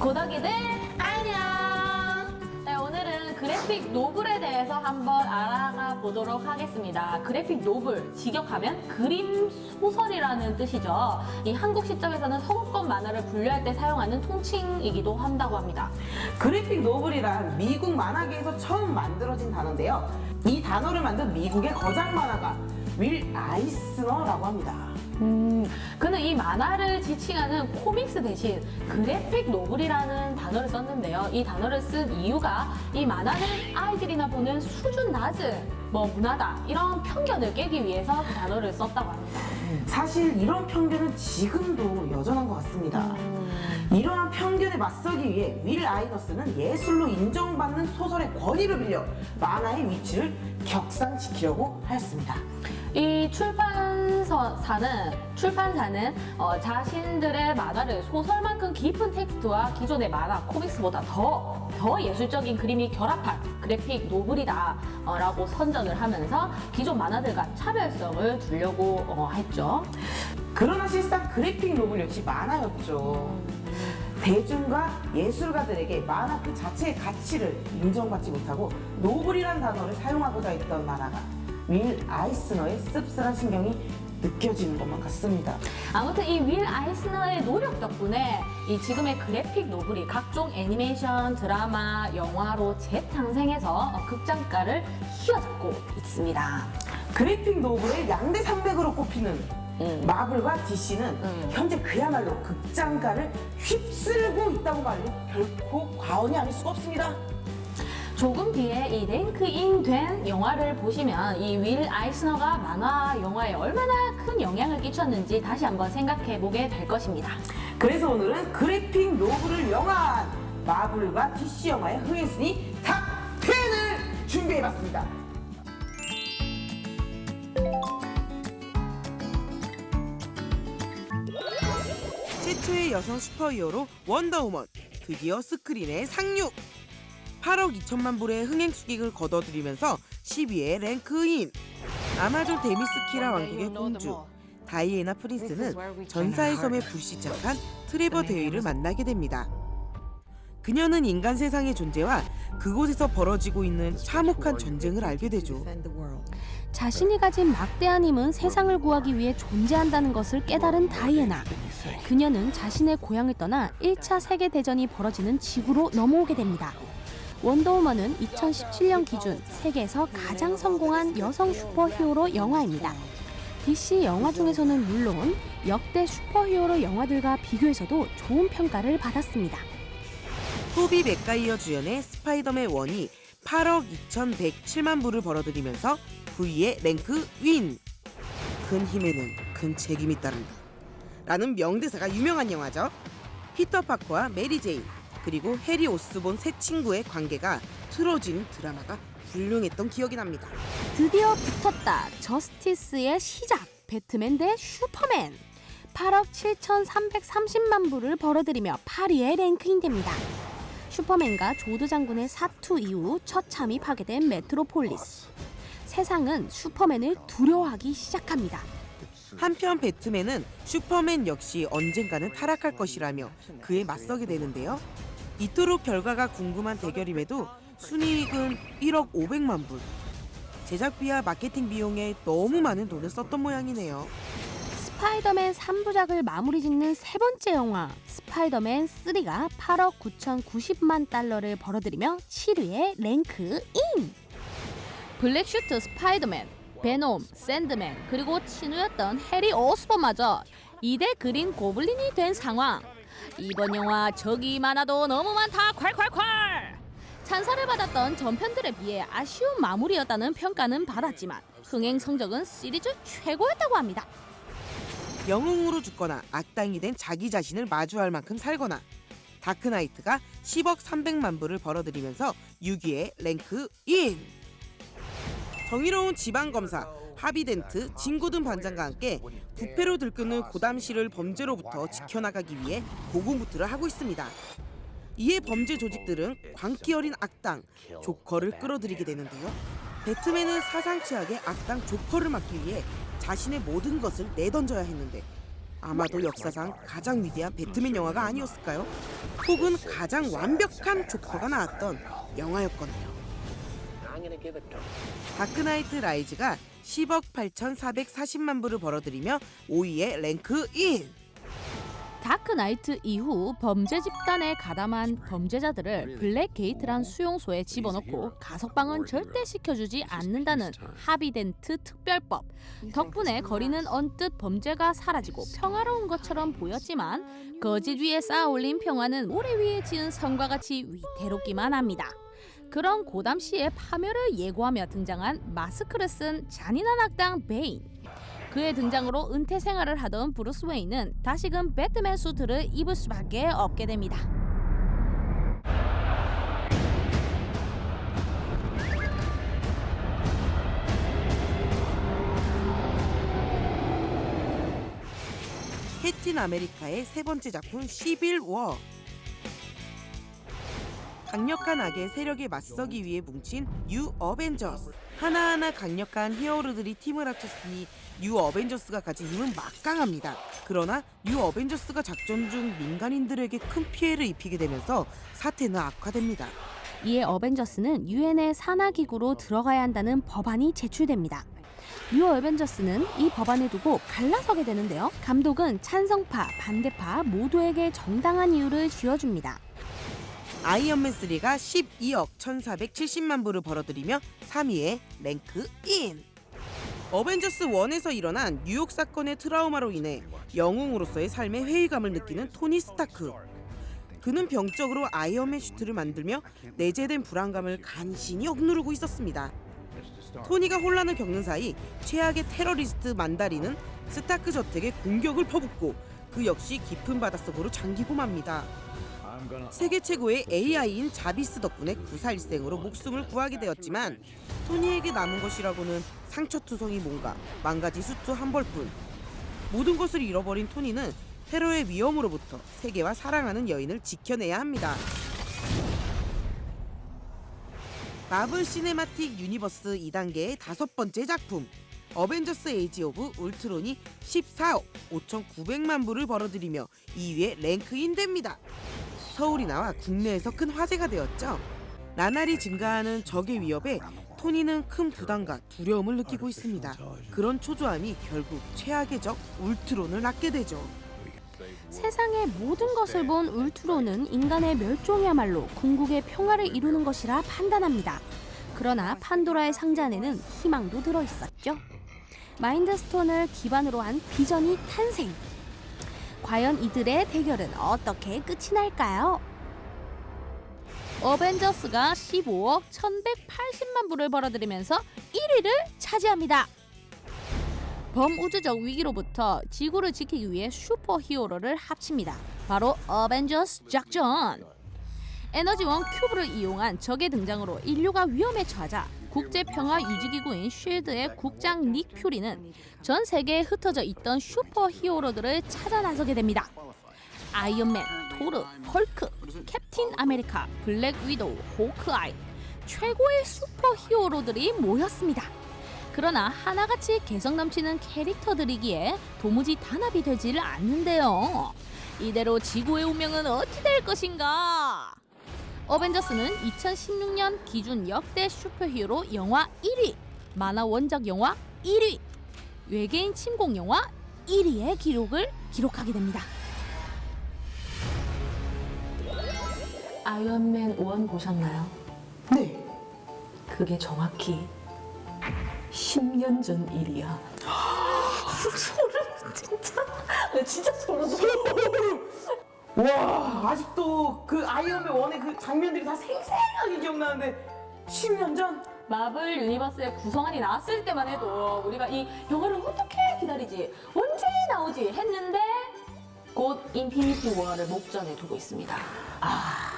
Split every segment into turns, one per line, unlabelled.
고덕이들 안녕! 네, 오늘은 그래픽 노블에 대해서 한번 알아가 보도록 하겠습니다. 그래픽 노블, 직역하면 그림 소설이라는 뜻이죠. 이 한국 시점에서는 서구권 만화를 분류할 때 사용하는 통칭이기도 한다고 합니다.
그래픽 노블이란 미국 만화계에서 처음 만들어진 단어인데요. 이 단어를 만든 미국의 거장 만화가 윌 아이스너라고 합니다.
음, 그는 이 만화를 지칭하는 코믹스 대신 그래픽 노블이라는 단어를 썼는데요. 이 단어를 쓴 이유가 이 만화는 아이들이나 보는 수준 낮은 뭐 문화다 이런 편견을 깨기 위해서 그 단어를 썼다고 합니다.
사실 이런 편견은 지금도 여전한 것 같습니다. 이러한 편견에 맞서기 위해 윌 아이너스는 예술로 인정받는 소설의 권위를 빌려 만화의 위치를 격상시키려고 하였습니다.
이 출판사는 출판사는 어, 자신들의 만화를 소설만큼 깊은 텍스트와 기존의 만화 comics보다 더, 더 예술적인 그림이 결합한 그래픽 노블이다라고 선전을 하면서 기존 만화들과 차별성을 두려고 어, 했죠.
그러나 실상 그래픽 노블 역시 만화였죠. 대중과 예술가들에게 만화 그 자체의 가치를 인정받지 못하고 노블이란 단어를 사용하고자 했던 만화가 윌 아이스너의 씁쓸한 신경이 느껴지는 것만 같습니다.
아무튼 이 윌 아이스너의 노력 덕분에 이 지금의 그래픽 노블이 각종 애니메이션, 드라마, 영화로 재탄생해서 어, 극장가를 휘어잡고 있습니다.
그래픽 노블의 양대 산맥으로 꼽히는
음.
마블과 DC는
음.
현재 그야말로 극장가를 휩쓸고 있다고 말해도 결코 과언이 아닐 수가 없습니다.
조금 뒤에 이 rank in 된 영화를 보시면 이 윌 아이스너가 만화 영화에 얼마나 큰 영향을 끼쳤는지 다시 한번 생각해 보게 될 것입니다.
그래서 오늘은 그래픽 노블을 영화한 마블과 DC 영화의 흥행순위 top 10을 준비해봤습니다.
최초의 여성 슈퍼히어로 원더우먼 드디어 스크린에 상륙 8억 2천만 불의 흥행 수익을 거둬들이면서 10위에 rank in 아마존 데미스키라 왕국의 공주 다이애나 프린스는 전사의 섬에 불시착한 트레버 대위를 만나게 됩니다. 그녀는 인간 세상의 존재와 그곳에서 벌어지고 있는 참혹한 전쟁을 알게 되죠.
자신이 가진 막대한 힘은 세상을 구하기 위해 존재한다는 것을 깨달은 다이애나. 그녀는 자신의 고향을 떠나 1차 세계대전이 벌어지는 지구로 넘어오게 됩니다. 원더우먼은 2017년 기준 세계에서 가장 성공한 여성 슈퍼히어로 영화입니다. DC 영화 중에서는 물론 역대 슈퍼히어로 영화들과 비교해서도 좋은 평가를 받았습니다.
토비 맥가이어 주연의 스파이더맨 1이 8억 2,107만 불을 벌어들이면서 9위에 rank in! 큰 힘에는 큰 책임이 따른다. 라는 명대사가 유명한 영화죠. 피터 파커와 메리 제인 그리고 해리 오스본 세 친구의 관계가 틀어진 드라마가 훌륭했던 기억이 납니다.
드디어 붙었다. 저스티스의 시작. 배트맨 대 슈퍼맨. 8억 7,330만 불을 벌어들이며 8위에 랭크인됩니다. 슈퍼맨과 조드 장군의 사투 이후 처참히 파괴된 메트로폴리스. 세상은 슈퍼맨을 두려워하기 시작합니다.
한편 배트맨은 슈퍼맨 역시 언젠가는 타락할 것이라며 그에 맞서게 되는데요. 이토록 결과가 궁금한 대결임에도 순이익은 1억 500만 불. 제작비와 마케팅 비용에 너무 많은 돈을 썼던 모양이네요.
스파이더맨 3부작을 마무리 짓는 세 번째 영화 스파이더맨 3가 8억 9,090만 달러를 벌어들이며 7위에 랭크인. 블랙슈트 스파이더맨, 베놈, 샌드맨, 그리고 친우였던 해리 오스본마저 2대 그린 고블린이 된 상황. 이번 영화 적이 많아도 너무 많다 콸콸콸! 찬사를 받았던 전편들에 비해 아쉬운 마무리였다는 평가는 받았지만 흥행 성적은 시리즈 최고였다고 합니다.
영웅으로 죽거나 악당이 된 자기 자신을 마주할 만큼 살거나 다크나이트가 10억 300만 불을 벌어들이면서 6위에 랭크 인 정의로운 지방검사 하비덴트 진고든 반장과 함께 부패로 들끓는 고담시를 범죄로부터 지켜나가기 위해 고군분투를 하고 있습니다. 이에 범죄 조직들은 광기 어린 악당 조커를 끌어들이게 되는데요. 배트맨은 사상 최악의 악당 조커를 막기 위해 자신의 모든 것을 내던져야 했는데 아마도 역사상 가장 위대한 배트맨 영화가 아니었을까요? 혹은 가장 완벽한 조커가 나왔던 영화였거든요. 다크나이트 라이즈가 10억 8,440만 불을 벌어들이며 5위에 랭크 인.
다크나이트 이후 범죄 집단에 가담한 범죄자들을 블랙게이트란 수용소에 집어넣고 가석방은 절대 시켜주지 않는다는 하비 덴트 특별법 덕분에 거리는 언뜻 범죄가 사라지고 평화로운 것처럼 보였지만 거짓 위에 쌓아올린 평화는 모래 위에 지은 성과 같이 위태롭기만 합니다. 그런 고담 시의 파멸을 예고하며 등장한 마스크를 쓴 잔인한 악당 베인. 그의 등장으로 은퇴 생활을 하던 브루스 웨인은 다시금 배트맨 수트를 입을 수밖에 없게 됩니다.
캡틴 아메리카의 세 번째 작품 시빌 워. 강력한 악의 세력에 맞서기 위해 뭉친 뉴 어벤져스. 하나하나 강력한 히어로들이 팀을 합쳤으니 뉴 어벤져스가 가진 힘은 막강합니다. 그러나 뉴 어벤져스가 작전 중 민간인들에게 큰 피해를 입히게 되면서 사태는 악화됩니다.
이에 어벤져스는 유엔의 산하기구로 들어가야 한다는 법안이 제출됩니다. 뉴 어벤져스는 이 법안을 두고 갈라서게 되는데요. 감독은 찬성파, 반대파 모두에게 정당한 이유를 쥐어줍니다.
아이언맨 3가 12억 1,470만 불을 벌어들이며 3위에 랭크인. 어벤져스 1에서 일어난 뉴욕 사건의 트라우마로 인해 영웅으로서의 삶에 회의감을 느끼는 토니 스타크. 그는 병적으로 아이언맨 슈트를 만들며 내재된 불안감을 간신히 억누르고 있었습니다. 토니가 혼란을 겪는 사이 최악의 테러리스트 만다리는 스타크 저택에 공격을 퍼붓고 그 역시 깊은 바닷속으로 잠기고 맙니다. 세계 최고의 AI인 자비스 덕분에 구사일생으로 목숨을 구하게 되었지만 토니에게 남은 것이라고는 상처투성이 뭔가 망가진 수트 한 벌뿐 모든 것을 잃어버린 토니는 테러의 위험으로부터 세계와 사랑하는 여인을 지켜내야 합니다. 마블 시네마틱 유니버스 2단계의 다섯 번째 작품 어벤져스 에이지 오브 울트론이 14억 5,900만 불을 벌어들이며 2위에 랭크인 됩니다. 서울이 나와 국내에서 큰 화제가 되었죠. 나날이 증가하는 적의 위협에 토니는 큰 부담과 두려움을 느끼고 있습니다. 그런 초조함이 결국 최악의 적 울트론을 낳게 되죠.
세상의 모든 것을 본 울트론은 인간의 멸종이야말로 궁극의 평화를 이루는 것이라 판단합니다. 그러나 판도라의 상자 안에는 희망도 들어 있었죠. 마인드스톤을 기반으로 한 비전이 탄생. 과연 이들의 대결은 어떻게 끝이 날까요? 어벤져스가 15억 1,180만 불을 벌어들이면서 1위를 차지합니다. 범우주적 위기로부터 지구를 지키기 위해 슈퍼 히어로를 합칩니다. 바로 어벤져스 작전. 에너지원 큐브를 이용한 적의 등장으로 인류가 위험에 처하자 국제평화유지기구인 쉴드의 국장 닉 퓨리는 전 세계에 흩어져 있던 슈퍼 히어로들을 찾아 나서게 됩니다. 아이언맨, 토르, 헐크, 캡틴 아메리카, 블랙 위도우, 호크아이 최고의 슈퍼 히어로들이 모였습니다. 그러나 하나같이 개성 넘치는 캐릭터들이기에 도무지 단합이 되지를 않는데요. 이대로 지구의 운명은 어찌 될 것인가? 어벤져스는 2016년 기준 역대 슈퍼히어로 영화 1위, 만화 원작 영화 1위, 외계인 침공 영화 1위의 기록을 기록하게 됩니다.
아이언맨 1 보셨나요?
네.
그게 정확히 10년 전 일이야. 소름 진짜. 나 진짜 소름 돋아.
와 아직도 그 아이언맨 1의 그 장면들이 다 생생하게 기억나는데 10년 전?
마블 유니버스의 구성안이 나왔을 때만 해도 우리가 이 영화를 어떻게 기다리지 언제 나오지 했는데 곧 인피니티 워를 목전에 두고 있습니다.
아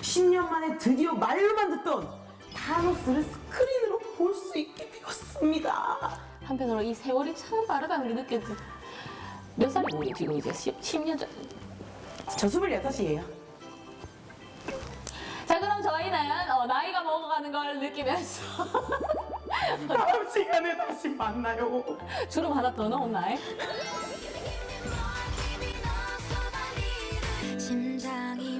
10년 만에 드디어 말로만 듣던 타노스를 스크린으로 볼 수 있게 되었습니다.
한편으로 이 세월이 참 빠르다는 게 느껴지. 몇 살이고 우리 지금 이제 10, 10년 전.
저 26이에요.
자 그럼 저희는 어, 나이가 먹어가는 걸 느끼면서
다음 시간에 다시 만나요.
주름 하나 더 넣었나요?
심장이